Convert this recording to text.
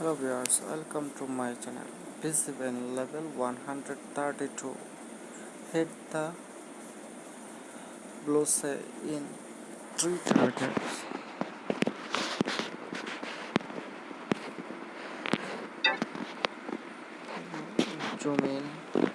Hello viewers, welcome to my channel. visible level 132. Hit the blue say in three targets. Zoom in.